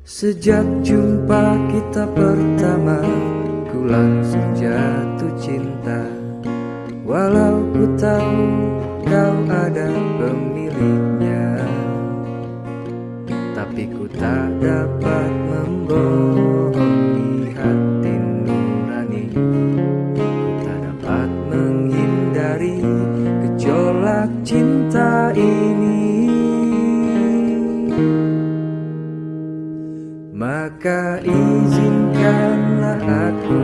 Sejak jumpa kita pertama Ku langsung jatuh cinta. Walau ku tahu kau ada pemiliknya Tapi ku tak dapat membohongi hati nurani. Ku tak dapat menghindari gejolak cinta ini Maka izinkanlah aku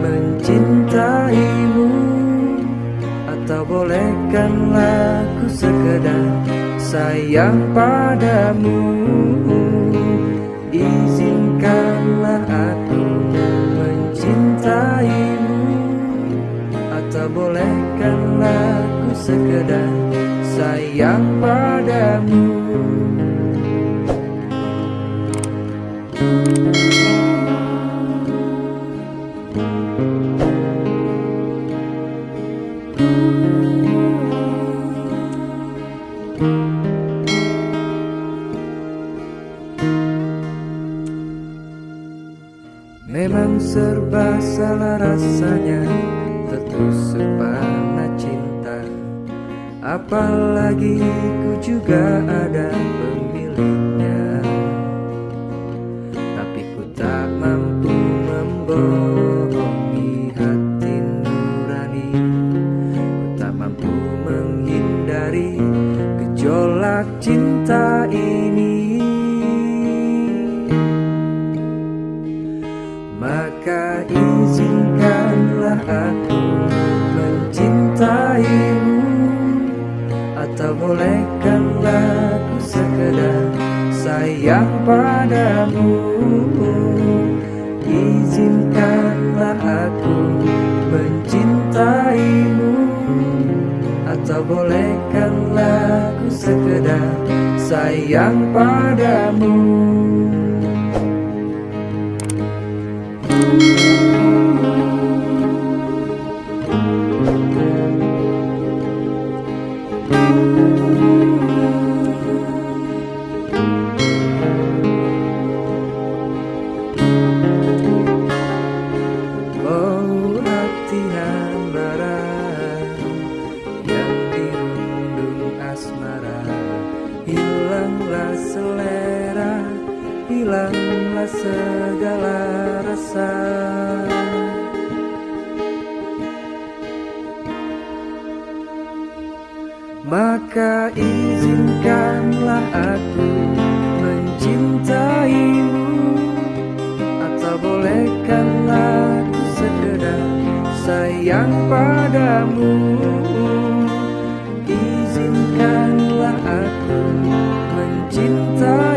mencintaimu. Atau bolehkanlah aku sekedar sayang padamu. Izinkanlah aku mencintaimu. Atau bolehkanlah aku sekedar sayang padamu Memang serba salah rasanya Tertusuk panah cinta. Apalagi ku juga ada pemiliknya Atau bolehkanlah aku sekedar sayang padamu. Izinkanlah aku mencintaimu. Atau bolehkanlah aku sekedar sayang padamu hilanglah segala rasa. Maka izinkanlah aku mencintaimu. Atau bolehkanlah aku sekedar sayang padamu. Izinkanlah aku mencintaimu